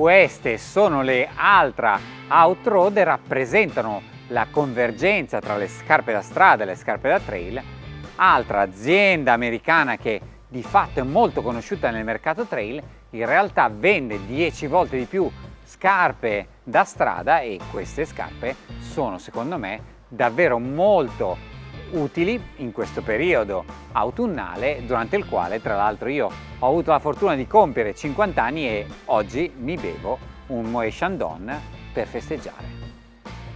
Queste sono le Altra Outroad e rappresentano la convergenza tra le scarpe da strada e le scarpe da trail, altra azienda americana che di fatto è molto conosciuta nel mercato trail, in realtà vende 10 volte di più scarpe da strada e queste scarpe sono secondo me davvero molto utili in questo periodo autunnale durante il quale tra l'altro io ho avuto la fortuna di compiere 50 anni e oggi mi bevo un Moët Chandon per festeggiare.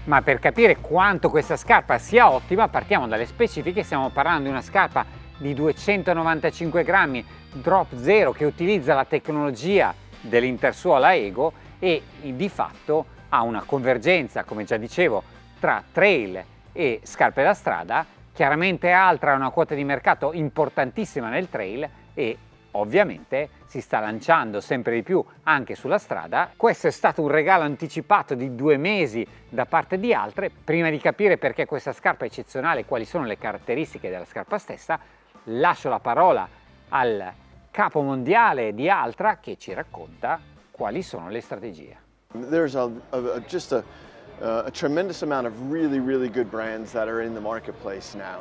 Ma per capire quanto questa scarpa sia ottima partiamo dalle specifiche, stiamo parlando di una scarpa di 295 grammi drop zero che utilizza la tecnologia dell'intersuola Ego e di fatto ha una convergenza, come già dicevo, tra trail e scarpe da strada Chiaramente Altra ha una quota di mercato importantissima nel trail e ovviamente si sta lanciando sempre di più anche sulla strada. Questo è stato un regalo anticipato di due mesi da parte di Altre. Prima di capire perché questa scarpa è eccezionale e quali sono le caratteristiche della scarpa stessa, lascio la parola al capo mondiale di Altra che ci racconta quali sono le strategie. There's a, a, a uh, a tremendous amount of really, really good brands that are in the marketplace now.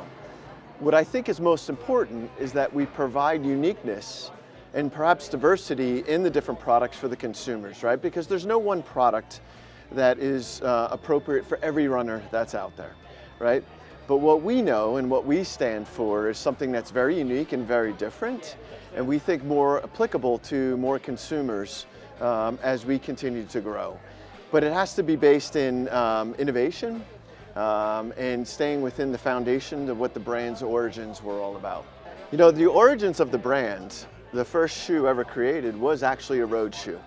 What I think is most important is that we provide uniqueness and perhaps diversity in the different products for the consumers, right? Because there's no one product that is uh, appropriate for every runner that's out there, right? But what we know and what we stand for is something that's very unique and very different, and we think more applicable to more consumers um, as we continue to grow. But it has to be based in um, innovation um, and staying within the foundation of what the brand's origins were all about. You know, the origins of the brand, the first shoe ever created was actually a road shoe.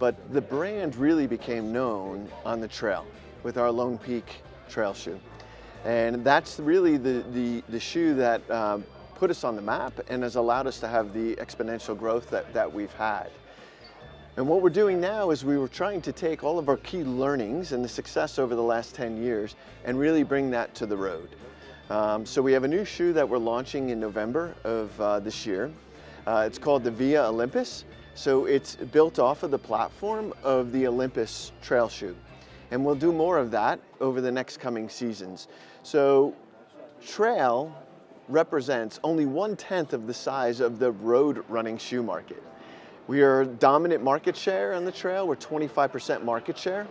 But the brand really became known on the trail with our Lone Peak trail shoe. And that's really the, the, the shoe that um, put us on the map and has allowed us to have the exponential growth that, that we've had. And what we're doing now is we were trying to take all of our key learnings and the success over the last 10 years and really bring that to the road. Um, so we have a new shoe that we're launching in November of uh, this year. Uh, it's called the Via Olympus. So it's built off of the platform of the Olympus trail shoe. And we'll do more of that over the next coming seasons. So trail represents only one-tenth of the size of the road running shoe market. We are dominant market share on the trail. We're 25% market share.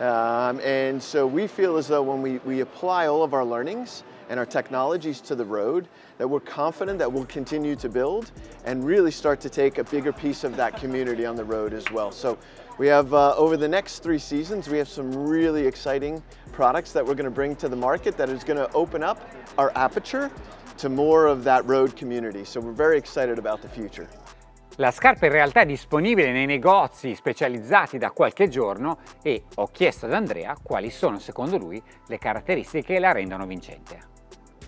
Um, and so we feel as though when we, we apply all of our learnings and our technologies to the road, that we're confident that we'll continue to build and really start to take a bigger piece of that community on the road as well. So we have, uh, over the next three seasons, we have some really exciting products that we're gonna bring to the market that is gonna open up our aperture to more of that road community. So we're very excited about the future. La scarpa in realtà è disponibile nei negozi specializzati da qualche giorno e ho chiesto ad Andrea quali sono secondo lui le caratteristiche che la rendono vincente.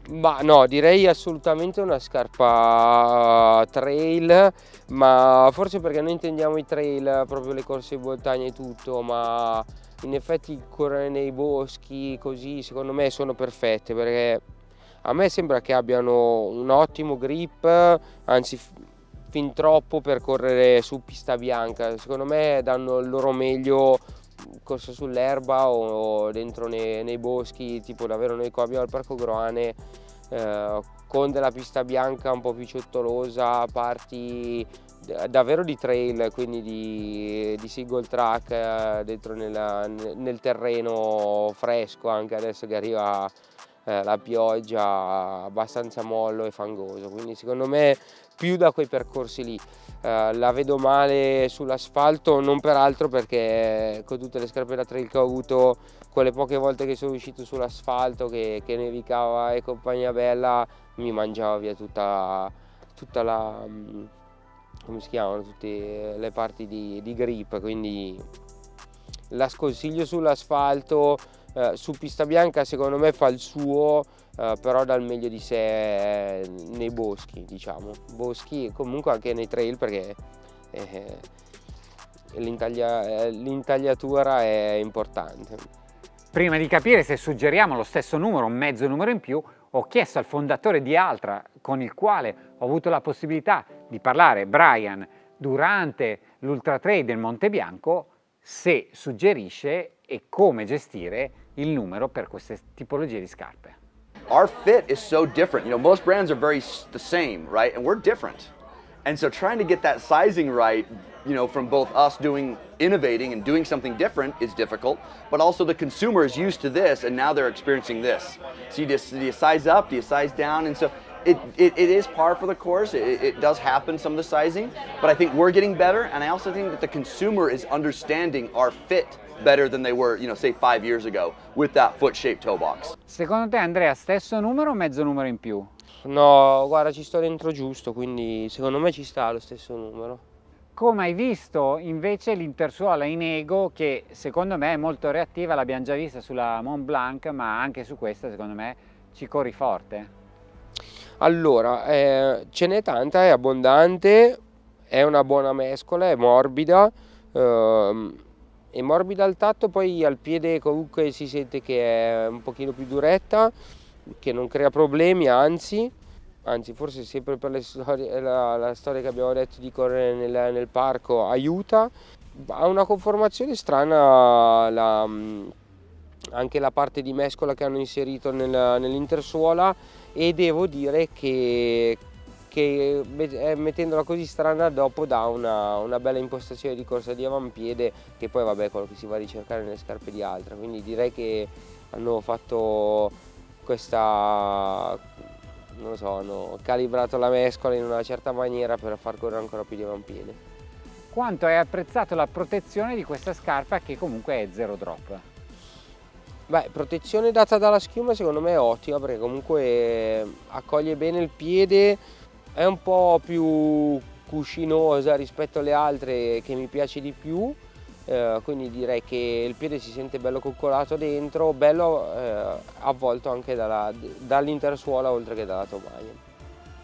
Ma no, direi assolutamente una scarpa trail, ma forse perché noi intendiamo i trail, proprio le corse in montagna e tutto, ma in effetti correre nei boschi così secondo me sono perfette perché a me sembra che abbiano un ottimo grip, anzi fin troppo per correre su pista bianca, secondo me danno il loro meglio corsa sull'erba o dentro nei, nei, boschi, tipo davvero noi qua abbiamo il Parco Groane eh, con della pista bianca un po' più ciottolosa, parti davvero di trail, quindi di, di single track eh, dentro nella, nel terreno fresco anche adesso che arriva eh, la pioggia abbastanza mollo e fangoso, quindi secondo me più da quei percorsi lì. Eh, la vedo male sull'asfalto, non per altro perché con tutte le scarpe da trail che ho avuto, quelle poche volte che sono uscito sull'asfalto, che, che, nevicava e compagnia bella, mi mangiava via tutta, tutta la mm, come si chiamano, tutte le parti di, di grip, quindi la sconsiglio sull'asfalto eh, su pista bianca secondo me fa il suo eh, però dà il meglio di sé eh, nei boschi diciamo. Boschi e comunque anche nei trail perché eh, l'intagliatura è importante. Prima di capire se suggeriamo lo stesso numero un mezzo numero in più ho chiesto al fondatore di Altra con il quale ho avuto la possibilità di parlare Brian durante l'Ultra Trail del Monte Bianco se suggerisce e come gestire il numero per queste tipologie di scarpe. Our fit is so different. You know, most brands are very the same, right? And we're different. And so trying to get that sizing right, you know, from both us doing innovating and doing something different is difficult, but also the consumer is used to this and now they're experiencing this. So you just, do you size up, do you size down? And so it, it, it is par for the course. It, it, does happen, some of the sizing, but I think we're getting better. And I also think that the consumer is understanding our fit better than they were, you know, say five years ago with that foot-shaped toe box. Secondo te Andrea, stesso numero o mezzo numero in più? No, guarda, ci sto dentro giusto, quindi secondo me ci sta lo stesso numero. Come hai visto invece l'intersuola in Ego che secondo me è molto reattiva, l'abbiamo già vista sulla Mont Blanc, ma anche su questa secondo me ci corri forte. Allora, eh, ce n'è tanta, è abbondante, è una buona mescola, è morbida, ehm, è morbida al tatto, poi al piede comunque si sente che è un pochino più duretta, che non crea problemi, anzi, anzi forse sempre per storie, la, la, storia che abbiamo detto di correre nel, nel parco aiuta. Ha una conformazione strana la, anche la parte di mescola che hanno inserito nel, nell'intersuola e devo dire che, che eh, mettendola così strana dopo dà una, una, bella impostazione di corsa di avampiede che poi vabbè è quello che si va a ricercare nelle scarpe di altra. Quindi direi che hanno fatto questa non lo so hanno calibrato la mescola in una certa maniera per far correre ancora più di avampiede. Quanto hai apprezzato la protezione di questa scarpa che comunque è zero drop Beh, protezione data dalla schiuma secondo me è ottima perché comunque accoglie bene il piede, è un po' più cuscinosa rispetto alle altre che mi piace di più, eh, quindi direi che il piede si sente bello coccolato dentro, bello eh, avvolto anche dall'intersuola oltre che dalla tomaia.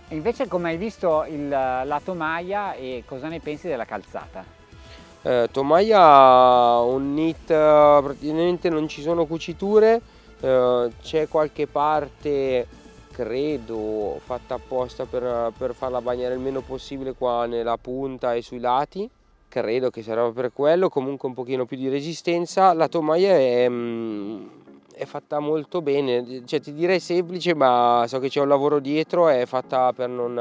Invece come hai visto il lato maglia e cosa ne pensi della calzata? Eh, tomaia ha un knit, praticamente non ci sono cuciture, eh, c'è qualche parte credo fatta apposta per, per, farla bagnare il meno possibile qua nella punta e sui lati. Credo che sarà per quello comunque un pochino più di resistenza. La tomaia è, mm, è fatta molto bene. Cioè ti direi semplice ma so che c'è un lavoro dietro è fatta per non,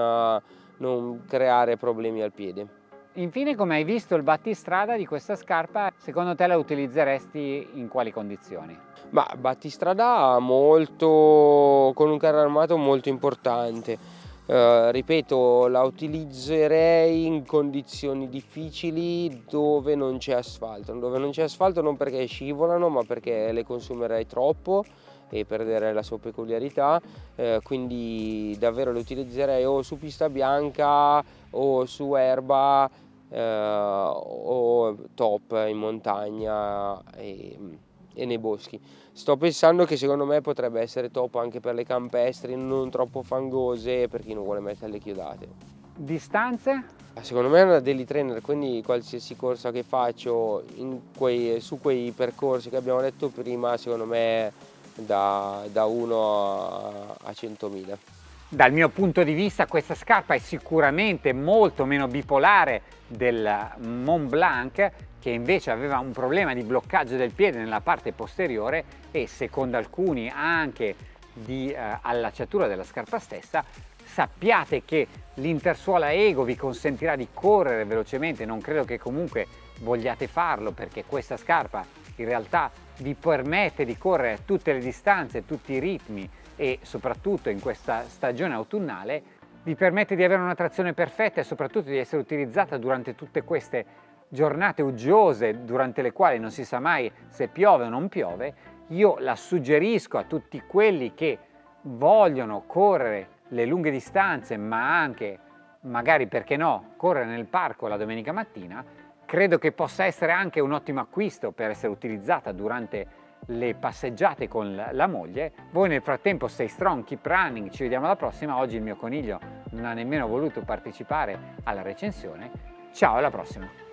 non creare problemi al piede Infine, come hai visto il battistrada di questa scarpa, secondo te la utilizzeresti in quali condizioni? Ma battistrada molto, con un carro armato molto importante. Uh, ripeto, la utilizzerei in condizioni difficili dove non c'è asfalto. Dove non c'è asfalto non perché scivolano, ma perché le consumerei troppo e perderei la sua peculiarità, uh, quindi davvero le utilizzerei o su pista bianca o su erba eh, o top in montagna e, e, nei boschi. Sto pensando che secondo me potrebbe essere top anche per le campestri, non troppo fangose per chi non vuole mettere le chiodate. Distanze? Secondo me è una daily trainer, quindi qualsiasi corsa che faccio quei, su quei percorsi che abbiamo detto prima, secondo me da, da 1 a, a 100.000. Dal mio punto di vista questa scarpa è sicuramente molto meno bipolare del Mont Blanc che invece aveva un problema di bloccaggio del piede nella parte posteriore e secondo alcuni anche di eh, allacciatura della scarpa stessa. Sappiate che l'intersuola Ego vi consentirà di correre velocemente non credo che comunque vogliate farlo perché questa scarpa in realtà vi permette di correre tutte le distanze, tutti i ritmi e soprattutto in questa stagione autunnale vi permette di avere una trazione perfetta e soprattutto di essere utilizzata durante tutte queste giornate uggiose durante le quali non si sa mai se piove o non piove, io la suggerisco a tutti quelli che vogliono correre le lunghe distanze ma anche magari perché no correre nel parco la domenica mattina. Credo che possa essere anche un ottimo acquisto per essere utilizzata durante le passeggiate con la moglie. Voi nel frattempo stay strong, keep running, ci vediamo alla prossima. Oggi il mio coniglio non ha nemmeno voluto partecipare alla recensione. Ciao, alla prossima!